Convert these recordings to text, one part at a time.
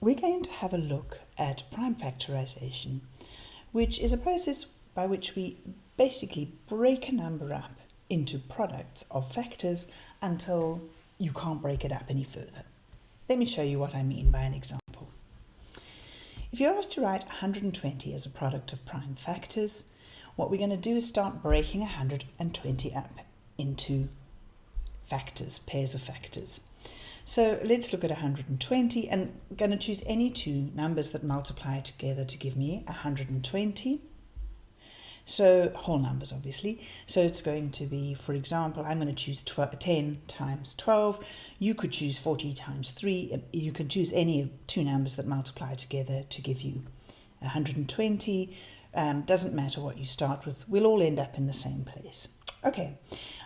we're going to have a look at prime factorization, which is a process by which we basically break a number up into products of factors until you can't break it up any further. Let me show you what I mean by an example. If you're asked to write 120 as a product of prime factors, what we're going to do is start breaking 120 up into factors, pairs of factors. So let's look at 120 and I'm going to choose any two numbers that multiply together to give me 120. So whole numbers obviously. So it's going to be, for example, I'm going to choose 10 times 12. You could choose 40 times 3. You can choose any two numbers that multiply together to give you 120. Um, doesn't matter what you start with. We'll all end up in the same place. Okay,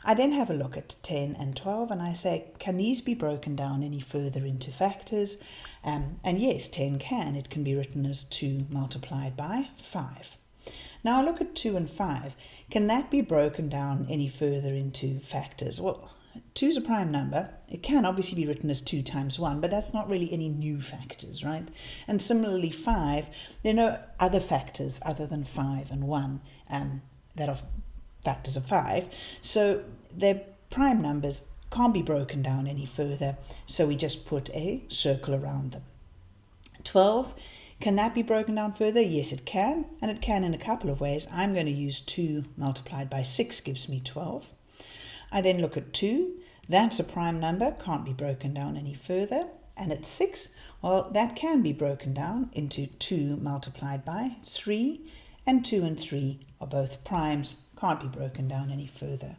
I then have a look at 10 and 12 and I say, can these be broken down any further into factors? Um, and yes, 10 can. It can be written as 2 multiplied by 5. Now I look at 2 and 5. Can that be broken down any further into factors? Well, 2 is a prime number. It can obviously be written as 2 times 1, but that's not really any new factors, right? And similarly, 5, there are no other factors other than 5 and 1 um, that are factors of 5. So they're prime numbers can't be broken down any further, so we just put a circle around them. 12, can that be broken down further? Yes, it can, and it can in a couple of ways. I'm going to use 2 multiplied by 6 gives me 12. I then look at 2. That's a prime number, can't be broken down any further. And at 6, well, that can be broken down into 2 multiplied by 3, and 2 and 3 are both primes, can't be broken down any further.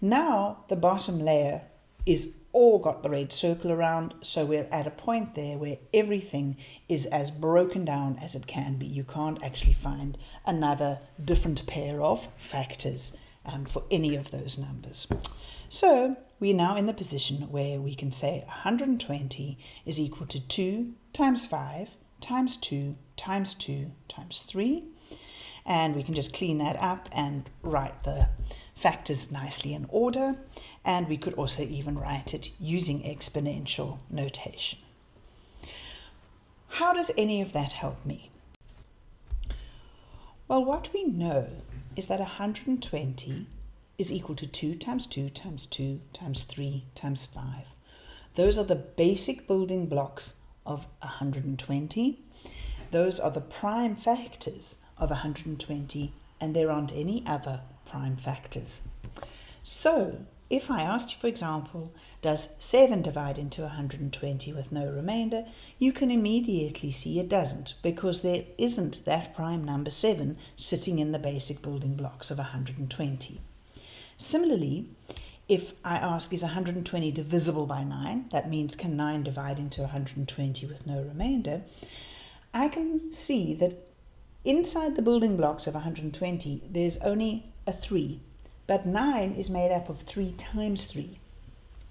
Now the bottom layer is all got the red circle around, so we're at a point there where everything is as broken down as it can be. You can't actually find another different pair of factors um, for any of those numbers. So we're now in the position where we can say 120 is equal to 2 times 5 times 2 times 2 times 3 and we can just clean that up and write the factors nicely in order and we could also even write it using exponential notation. How does any of that help me? Well, what we know is that 120 is equal to 2 times 2 times 2 times 3 times 5. Those are the basic building blocks of 120. Those are the prime factors of 120 and there aren't any other prime factors. So if I asked you, for example, does 7 divide into 120 with no remainder, you can immediately see it doesn't because there isn't that prime number 7 sitting in the basic building blocks of 120. Similarly, if I ask is 120 divisible by 9, that means can 9 divide into 120 with no remainder, I can see that Inside the building blocks of 120, there's only a 3, but 9 is made up of 3 times 3.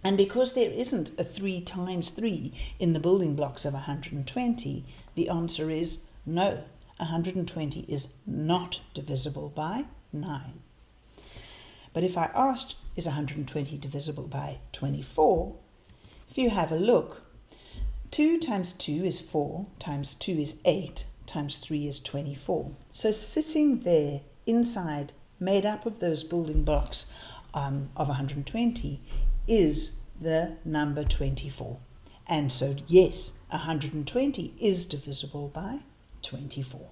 And because there isn't a 3 times 3 in the building blocks of 120, the answer is no. 120 is not divisible by 9. But if I asked, is 120 divisible by 24? If you have a look, 2 times 2 is 4, times 2 is 8, times 3 is 24. So sitting there inside, made up of those building blocks um, of 120, is the number 24. And so yes, 120 is divisible by 24.